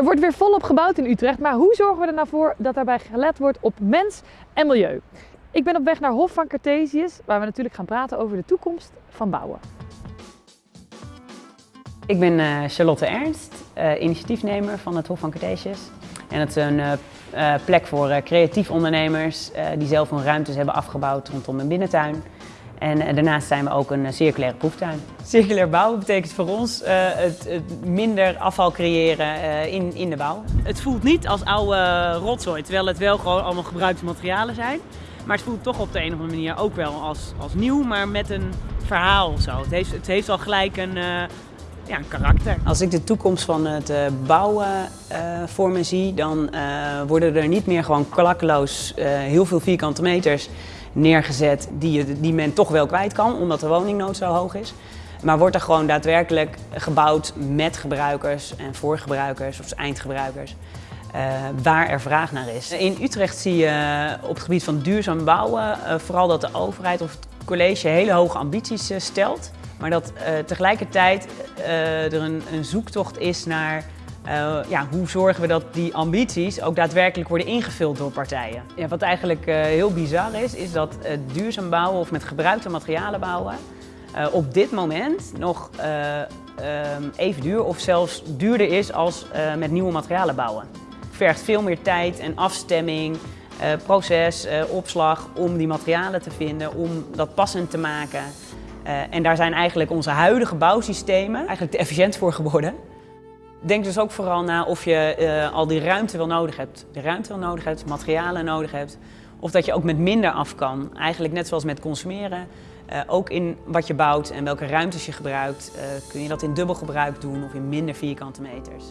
Er wordt weer volop gebouwd in Utrecht, maar hoe zorgen we er nou voor dat daarbij gelet wordt op mens en milieu? Ik ben op weg naar Hof van Cartesius, waar we natuurlijk gaan praten over de toekomst van bouwen. Ik ben uh, Charlotte Ernst, uh, initiatiefnemer van het Hof van Cartesius. En het is een uh, plek voor creatief ondernemers die zelf hun ruimtes hebben afgebouwd rondom een binnentuin. En daarnaast zijn we ook een circulaire proeftuin. Circulair bouwen betekent voor ons het, het, minder afval creëren in, in de bouw. Het voelt niet als oude rotzooi, terwijl het wel gewoon allemaal gebruikte materialen zijn. Maar het voelt toch op de een of andere manier ook wel als, als nieuw, maar met een verhaal of zo. Het heeft, het heeft al gelijk een, uh, ja, een karakter. Als ik de toekomst van het bouwen uh, voor me zie, dan worden er niet meer gewoon klakkeloos heel veel vierkante meters neergezet die, je, die men toch wel kwijt kan, omdat de woningnood zo hoog is. Maar wordt er gewoon daadwerkelijk gebouwd met gebruikers en voor gebruikers of eindgebruikers. Uh, waar er vraag naar is. In Utrecht zie je op het gebied van duurzaam bouwen uh, vooral dat de overheid of het college hele hoge ambities stelt. Maar dat tegelijkertijd er een, een, zoektocht is naar ja, hoe zorgen we dat die ambities ook daadwerkelijk worden ingevuld door partijen. Ja, wat eigenlijk heel bizar is, is dat duurzaam bouwen of met gebruikte materialen bouwen op dit moment nog even duur of zelfs duurder is als met nieuwe materialen bouwen vergt veel meer tijd en afstemming, proces, opslag om die materialen te vinden, om dat passend te maken. En daar zijn eigenlijk onze huidige bouwsystemen eigenlijk te efficiënt voor geworden. Denk dus ook vooral na of je al die ruimte wel nodig hebt. De ruimte wel nodig hebt, materialen nodig hebt. Of dat je ook met minder af kan. Eigenlijk net zoals met consumeren. ook in wat je bouwt en welke ruimtes je gebruikt, kun je dat in dubbel gebruik doen of in minder vierkante meters.